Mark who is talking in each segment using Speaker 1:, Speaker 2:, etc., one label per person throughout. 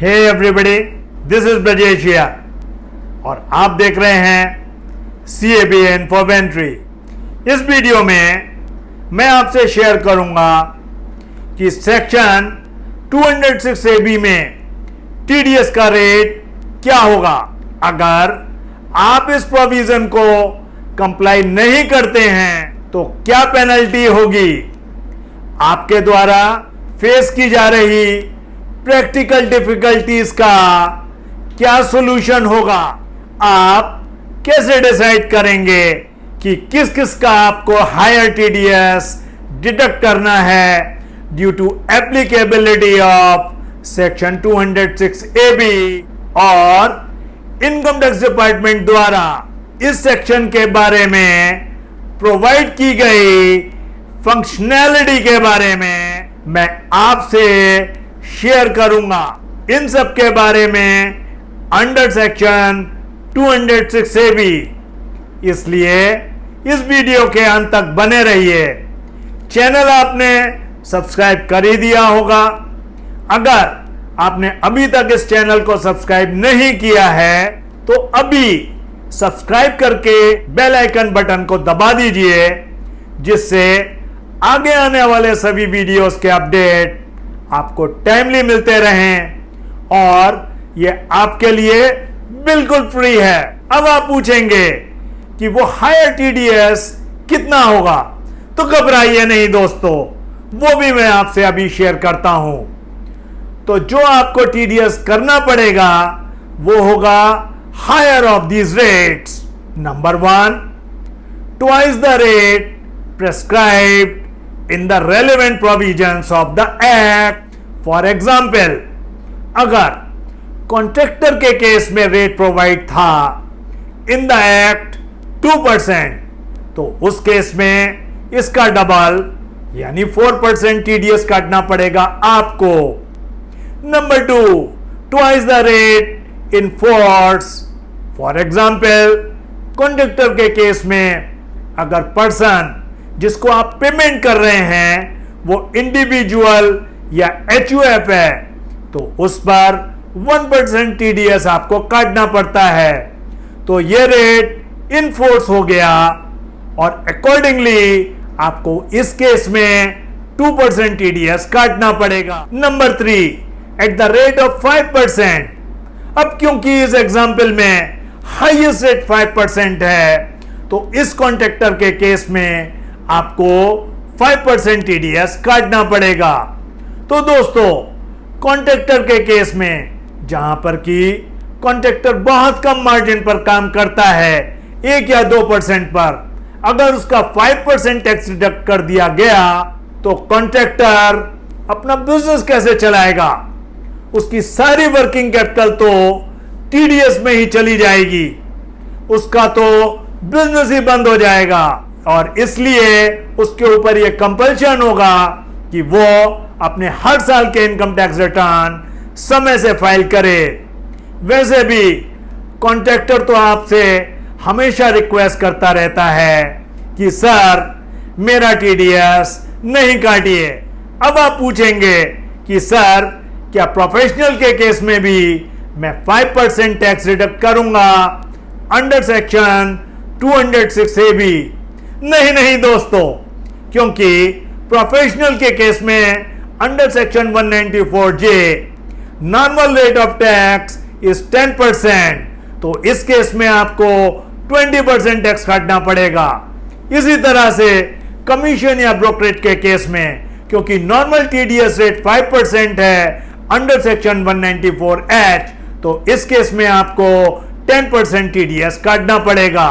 Speaker 1: Hey everybody this is ब्रजेशिया और आप देख रहे हैं सी ए बी एन फॉर वेंट्री इस वीडियो में मैं आपसे शेयर करूँगा कि सेक्शन 206 ए बी में टीडीएस का रेट क्या होगा? अगर आप इस प्रोविज़न को कंप्लाई नहीं करते हैं तो क्या पेनल्टी होगी? आपके द्वारा फेस की जा रही प्रैक्टिकल डिफिकल्टीज का क्या सॉल्यूशन होगा? आप कैसे डिसाइड करेंगे कि किस किस का आपको हायर टीडीएस डिडक्ट करना है due to applicability of section 206 A B और इनकम टैक्स डिपार्टमेंट द्वारा इस सेक्शन के बारे में प्रोवाइड की गई फंक्शनैलिटी के बारे में मैं आपसे शेयर करूँगा। इन सब के बारे में अंडर सेक्शन 206 ए बी इसलिए इस वीडियो के अंत तक बने रहिए। चैनल आपने सब्सक्राइब कर ही दिया होगा। अगर आपने अभी तक इस चैनल को सब्सक्राइब नहीं किया है तो अभी सब्सक्राइब करके बेल आइकन बटन को दबा दीजिए, जिससे आगे आने वाले सभी वीडियोस के अपडेट आपको टाइमली मिलते रहें और ये आपके लिए बिल्कुल फ्री है। अब आप पूछेंगे कि वो हायर टीडीएस कितना होगा? तो घबराइए नहीं दोस्तों, वो भी मैं आपसे अभी शेयर करता हूँ। तो जो आपको टीडीएस करना पड़ेगा, वो होगा higher of these rates number one twice the rate prescribed in the relevant provisions of the act for example अगर कॉन्ट्रेक्टर के केस में रेट प्रोवाइड था in the act two percent तो उस केस में इसका डबल यानी फोर परसेंट टीडीएस काटना पड़ेगा आपको। Number two twice the rate in force for example contractor के केस में अगर पर्सन जिसको आप पेमेंट कर रहे हैं, वो इंडिविजुअल या एचयूएफ है तो उस पर वन परसेंट टीडीएस आपको काटना पड़ता है। तो ये रेट इनफोर्स हो गया और अकॉर्डिंगली आपको इस केस में टू परसेंट टीडीएस काटना पड़ेगा। Number three at the rate of five percent अब क्योंकि इस एग्ज़ाम्पल में हाइएस्ट रेट फाइव परसेंट है तो इस कॉन्ट्रेक्टर के केस में आपको 5% परसेंट टीडीएस काटना पड़ेगा। तो दोस्तों कॉन्ट्रेक्टर के केस में, जहाँ पर कि कॉन्ट्रेक्टर बहुत कम मार्जिन पर काम करता है, एक या दो परसेंट पर, अगर उसका 5 परसेंट टैक्स डिडक्ट कर दिया गया तो कॉन्ट्रेक्टर अपना बिज़नेस कैसे चलाएगा? उसकी सारी वर्किंग कैपिटल तो टीडीएस में ही चली जाएगी। उसका तो बिज़नेस ही बंद हो जाएगा। और इसलिए उसके ऊपर यह कंपल्शन होगा कि वो अपने हर साल के इनकम टैक्स रिटर्न समय से फ़ाइल करे। वैसे भी कॉन्ट्रैक्टर तो आपसे हमेशा रिक्वेस्ट करता रहता है कि, सर, मेरा टीडीएस नहीं काटिए। अब आप पूछेंगे कि, सर, क्या प्रोफेशनल के केस में भी मैं 5 परसेंट टैक्स रिडक्ट करूँगा? अंडर सेक्शन 206 ए बी नहीं नहीं दोस्तों, क्योंकि प्रोफेशनल के केस में under section 194 J normal rate of tax is 10 percent तो इस केस में आपको 20 परसेंट टैक्स काटना पड़ेगा। इसी तरह से कमीशन या ब्रोकरेज के केस में, क्योंकि नॉर्मल टीडीएस रेट 5 परसेंट है अंडर सेक्शन 194 एच तो इस केस में आपको 10 परसेंट टीडीएस काटना पड़ेगा।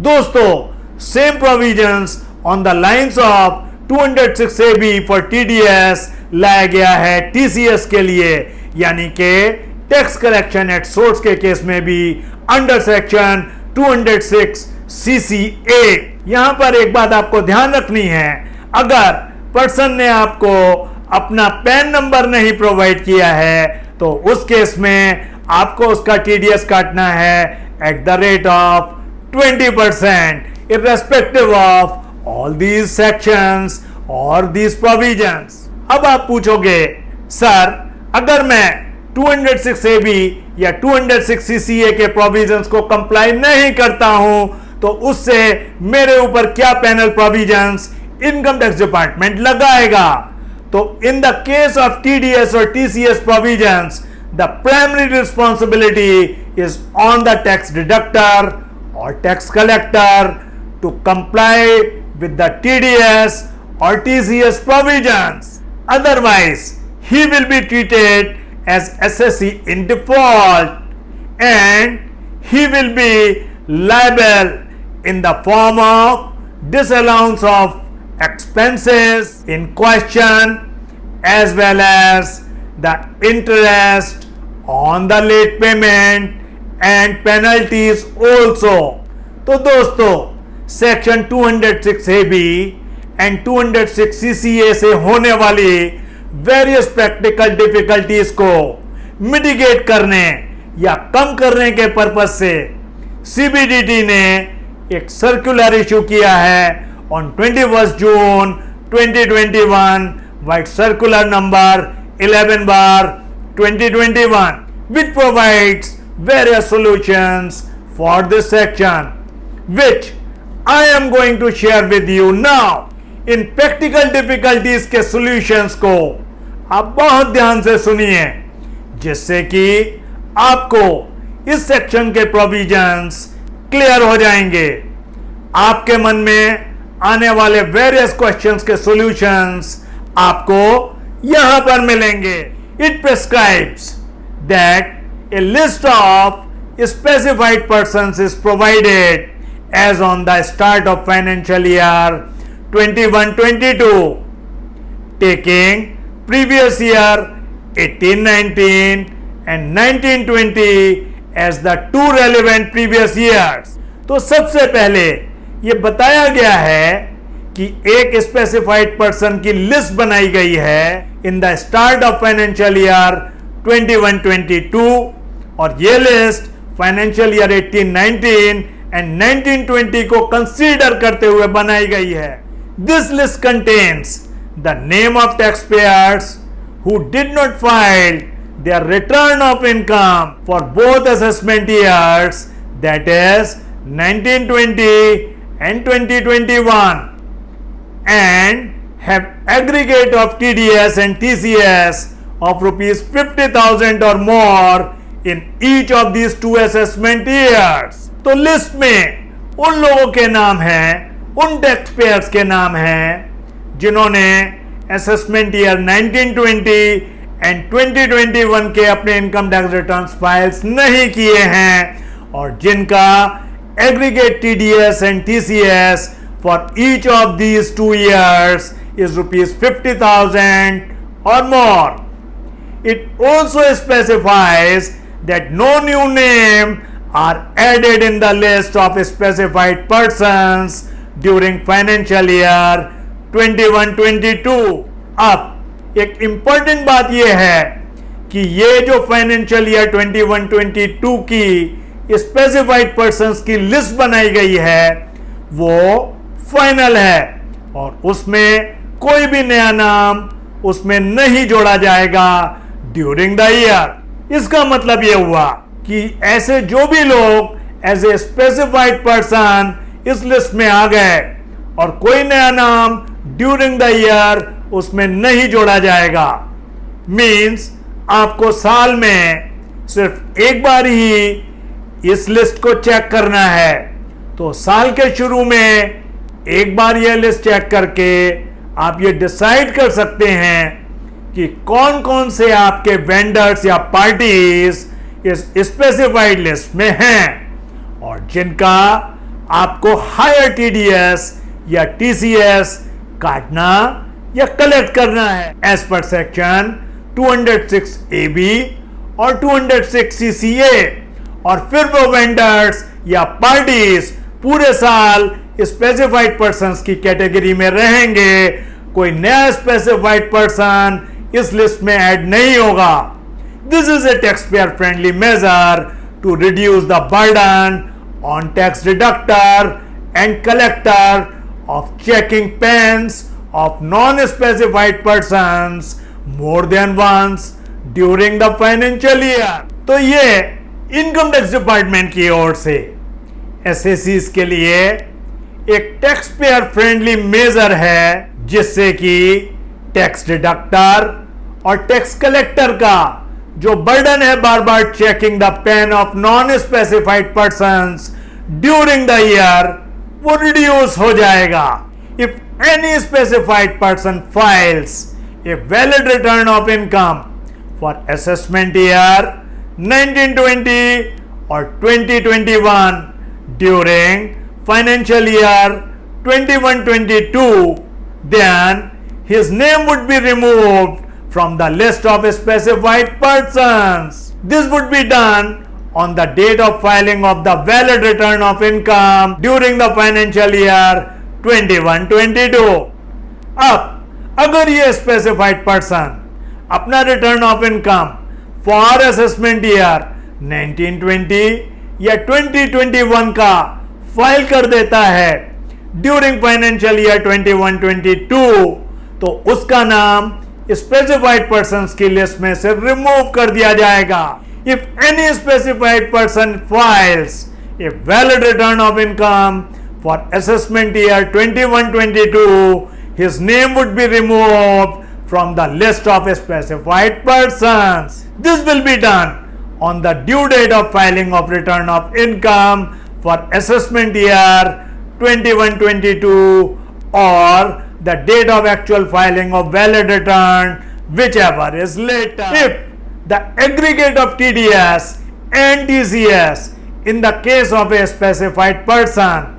Speaker 1: दोस्तों same provisions on the lines of 206 AB for TDS लाया गया है TCS के लिए, यानी कि टैक्स कलेक्शन एट सोर्स के केस में भी अंडर सेक्शन 206 CCA यहाँ पर एक बात आपको ध्यान रखनी है, अगर पर्सन ने आपको अपना पैन नंबर नहीं प्रोवाइड किया है तो उस केस में आपको उसका टीडीएस काटना है at the rate of 20 percent irrespective of all these sections और these provisions. अब आप पूछोगे, सर, अगर मैं 206 ए बी या 206 सीसीए के प्रोविजंस को कंप्लाई नहीं करता हूँ तो उससे मेरे ऊपर क्या penal provisions income tax department लगाएगा तो in the case of TDS और TCS provisions the primary responsibility is on the tax deductor और tax collector To comply with the TDS or TCS provisions. Otherwise, he will be treated as SSE in default and he will be liable in the form of disallowance of expenses in question as well as the interest on the late payment and penalties also. तो दोस्तों section 206 A B and 206 CCA से होने वाली various practical difficulties को mitigate करने या कम करने के पर्पज से सीबीडीटी ने एक सर्कुलर इशू किया है on 21 June 2021 vide circular number 11 bar 2021 which provides various solutions for this section, which I am going to share with you now. इन प्रैक्टिकल डिफिकल्टीज के सॉल्यूशंस को आप बहुत ध्यान से सुनिए, जिससे कि आपको इस सेक्शन के प्रोविजंस क्लियर हो जाएँगे आपके मन में आने वाले वेरियस क्वेश्चंस के सॉल्यूशंस आपको यहाँ पर मिलेंगे it prescribes that a list of specified person is provided as on the start of financial year 21-22 taking previous year 18-19 and 19-20 as the two relevant previous years तो सबसे पहले ये बताया गया है कि एक स्पेसिफाइड पर्सन की लिस्ट बनाई गई है in the start of financial year 21-22 और ये लिस्ट फाइनेंशियल ईयर 18-19 एंड 1920 को कंसीडर करते हुए बनाई गई है। This list contains the name of tax payers who did not file their return of income for both assessment years that is 1920 and 2021 and have aggregate of TDS and TCS of rupees fifty thousand or more in each of these two assessment years तो list में उन लोगों के नाम हैं, उन tax payers के नाम हैं, जिन्होंने असेसमेंट ईयर 1920 एंड 2021 के अपने इनकम टैक्स रिटर्न फाइल्स नहीं किए हैं और जिनका aggregate TDS and TCS for each of these two years is rupees fifty thousand or more it also specifies that no new name are added in the list of specified persons during financial year 21-22. अब, एक important बात यह है कि ये जो financial year 21-22 की specified persons की लिस्ट बनाई गई है, वो फाइनल है और उसमें कोई भी नया नाम उसमें नहीं जोड़ा जाएगा ड्यूरिंग द ईयर इसका मतलब यह हुआ कि ऐसे जो भी लोग एज ए स्पेसिफाइड पर्सन इस लिस्ट में आ गए और कोई नया नाम ड्यूरिंग द ईयर उसमें नहीं जोड़ा जाएगा। मींस आपको साल में सिर्फ़ एक बार ही इस लिस्ट को चेक करना है। तो साल के शुरू में एक बार यह लिस्ट चेक करके आप ये डिसाइड कर सकते हैं कि कौन कौन से आपके वेंडर्स या पार्टीज़ इस स्पेसिफाइड लिस्ट में हैं। और जिनका आपको हायर टीडीएस या टीसीएस काटना या कलेक्ट करना है। As per section 206 A B और 206 सीसीए और फिर वो वेंडर्स या पार्टीज़ पूरे साल स्पेसिफाइड पर्सन की कैटेगरी में रहेंगे। कोई नया स्पेसिफाइड पर्सन इस लिस्ट में ऐड नहीं होगा। This is a taxpayer friendly measure to reduce the burden on tax deductor and collector of checking pens of non-specified persons more than once the financial year तो ये income tax department की ओर से S के लिए एक tax payer friendly major है जिससे कि टैक्स डिडक्टर और टैक्स कलेक्टर का जो बर्डन है बार बार checking the PAN of non specified person during the year वो रिड्यूस हो जाएगा। If any specified person files a valid return of income for assessment year 1920 or 2021 during financial year 21-22 then his name would be removed from the list of specified persons. This would be done on the date of filing of the valid return of income during the financial year 21-22. अब अगर ये specified person अपना return of income for assessment year 1920 या 2021 का file कर देता है during financial year 21-22 तो उसका नाम स्पेसिफाइड पर्सन की लिस्ट में से रिमूव कर दिया जाएगा। If any specified person files a valid return of income for assessment year 21-22, his name would be remove from the list of specified person this will be done on the due date of filing of return of income for assessment year 21-22 और the date of actual filing of valid return whichever is later. If the aggregate of TDS and TCS in the case of a specified person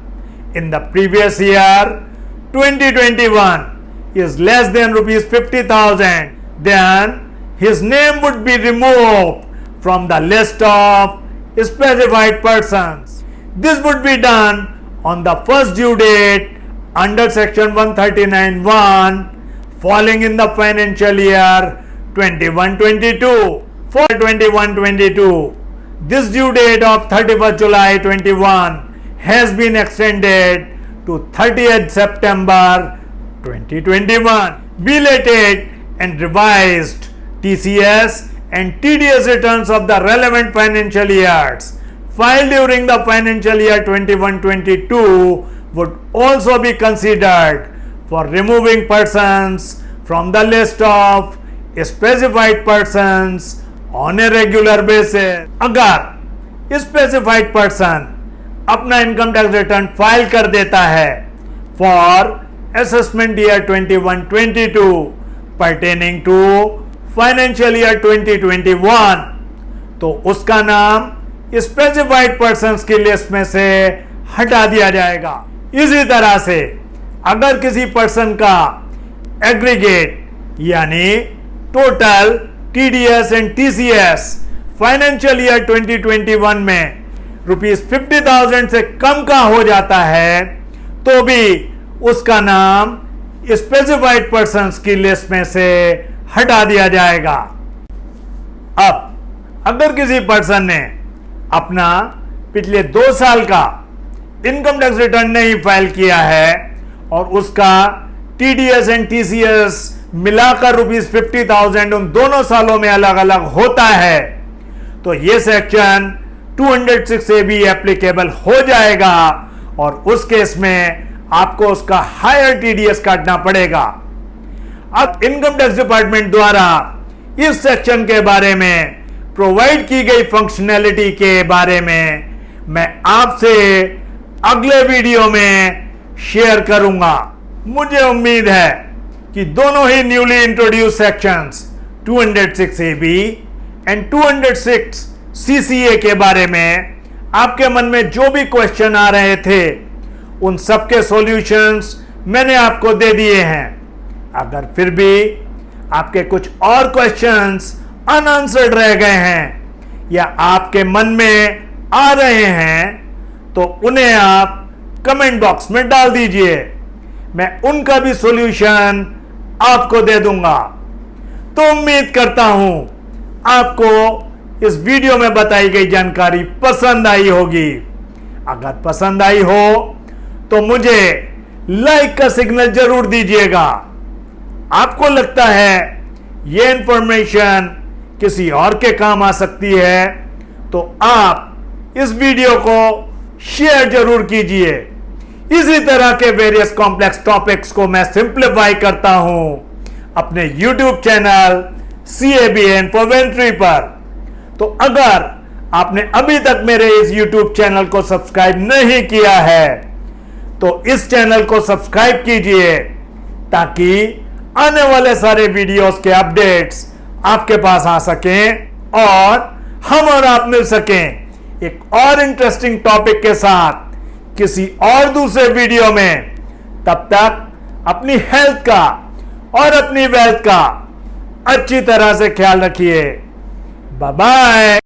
Speaker 1: in the previous year 2021 is less than rupees 50,000 then his name would be removed from the list of specified persons. This would be done on the first due date under section 139.1 falling in the financial year 21-22 for 21-22 this due date of 31st July 21 has been extended to 30th September 2021 belated and revised TCS and TDS returns of the relevant financial years filed during the financial year 21-22 would also be considered for removing persons from the list of specified persons on a regular basis. अगर specified person अपना income tax return file कर देता है for assessment year 21-22 pertaining to financial year 2021 तो उसका नाम specified person की list में से हटा दिया जाएगा इसी तरह से अगर किसी पर्सन का एग्रीगेट यानी total TDS and TCS financial year 2021 में रुपीज़ फिफ्टी थाउज़ेंड से कम का हो जाता है तो भी उसका नाम स्पेसिफाइड पर्सन की लिस्ट में से हटा दिया जाएगा। अब अगर किसी पर्सन ने अपना पिछले दो साल का इनकम टैक्स रिटर्न नहीं फ़ाइल किया है और उसका टीडीएस एंड टीसीएस मिलाकर रुपीज़ फिफ्टी थाउज़ेंड उन दोनों सालों में अलग अलग होता है। तो ये सेक्शन 206 ए भी एप्लीकेबल हो जाएगा और उस केस में आपको उसका हायर टीडीएस काटना पड़ेगा। अब इनकम टैक्स डिपार्टमेंट द्वारा इस सेक्शन के बारे में प्रोवाइड की गई फंक्शनैलिटी के बारे में मैं आपसे अगले वीडियो में शेयर करूँगा। मुझे उम्मीद है कि दोनों ही newly introduce sections 206 A B and 206 CCA के बारे में आपके मन में जो भी क्वेश्चन आ रहे थे, उन सबके सॉल्यूशंस मैंने आपको दे दिए हैं। अगर फिर भी आपके कुछ और क्वेश्चंस अनआंसर्ड रह गए हैं या आपके मन में आ रहे हैं तो उन्हें आप कमेंट बॉक्स में डाल दीजिए। मैं उनका भी सॉल्यूशन आपको दे दूँगा। तो उम्मीद करता हूँ आपको इस वीडियो में बताई गई जानकारी पसंद आई होगी। अगर पसंद आई हो तो मुझे लाइक का सिग्नल ज़रूर दीजिएगा। आपको लगता है यह इंफॉर्मेशन किसी और के काम आ सकती है तो आप इस वीडियो को शेयर ज़रूर कीजिए। इसी तरह के वेरियस कॉम्प्लेक्स टॉपिक्स को मैं सिंप्लीफाई करता हूँ। अपने YouTube channel C A B N फोवेंट्री पर। तो अगर आपने अभी तक मेरे इस यूट्यूब चैनल को सब्सक्राइब नहीं किया है तो इस चैनल को सब्सक्राइब कीजिए, ताकि आने वाले सारे वीडियोस के अपडेट्स आपके पास आ सकें और हम और आप मिल सकें। एक और इंटरेस्टिंग टॉपिक के साथ, किसी और दूसरे वीडियो में। तब तक, अपनी हेल्थ का और अपनी वेल्थ का अच्छी तरह से ख्याल रखिए। बाय